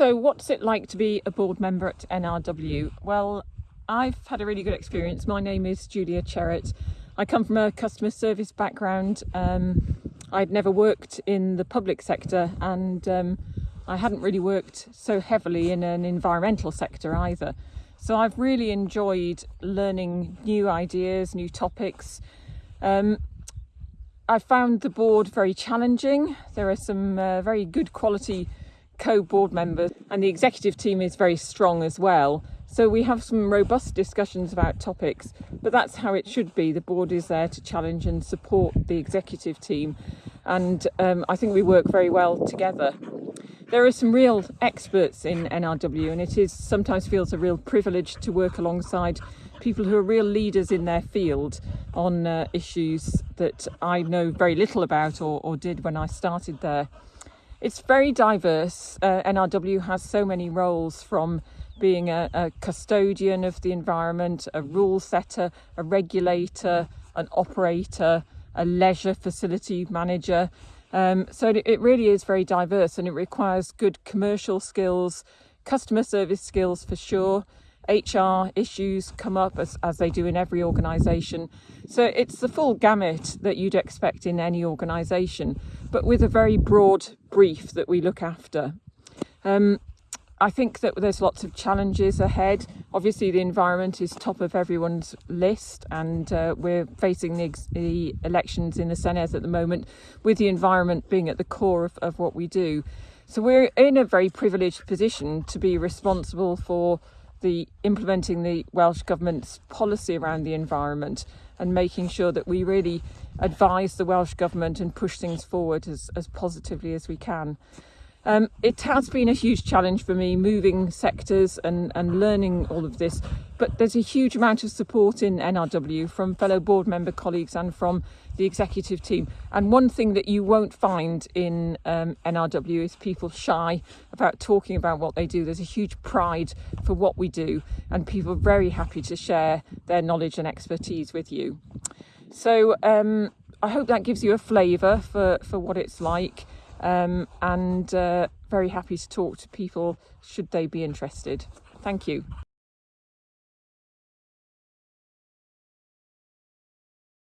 So what's it like to be a board member at NRW? Well, I've had a really good experience. My name is Julia Cherrett. I come from a customer service background. Um, I'd never worked in the public sector and um, I hadn't really worked so heavily in an environmental sector either. So I've really enjoyed learning new ideas, new topics. Um, I found the board very challenging. There are some uh, very good quality co-board members and the executive team is very strong as well. So we have some robust discussions about topics, but that's how it should be. The board is there to challenge and support the executive team. And um, I think we work very well together. There are some real experts in NRW and it is sometimes feels a real privilege to work alongside people who are real leaders in their field on uh, issues that I know very little about or, or did when I started there. It's very diverse. Uh, NRW has so many roles from being a, a, custodian of the environment, a rule setter, a regulator, an operator, a leisure facility manager. Um, so it really is very diverse and it requires good commercial skills, customer service skills for sure, HR issues come up as, as they do in every organisation. So it's the full gamut that you'd expect in any organisation, but with a very broad brief that we look after. Um, I think that there's lots of challenges ahead. Obviously, the environment is top of everyone's list, and uh, we're facing the, the, elections in the Senedd at the moment, with the environment being at the core of, of what we do. So we're in a very privileged position to be responsible for the implementing the Welsh Government's policy around the environment and making sure that we really advise the Welsh Government and push things forward as, as positively as we can. Um, it has been a huge challenge for me moving sectors and, and learning all of this, but there's a huge amount of support in NRW from fellow board member colleagues and from the executive team. And one thing that you won't find in um, NRW is people shy about talking about what they do. There's a huge pride for what we do and people are very happy to share their knowledge and expertise with you. So um, I hope that gives you a flavour for, for what it's like um, and uh, very happy to talk to people should they be interested. Thank you.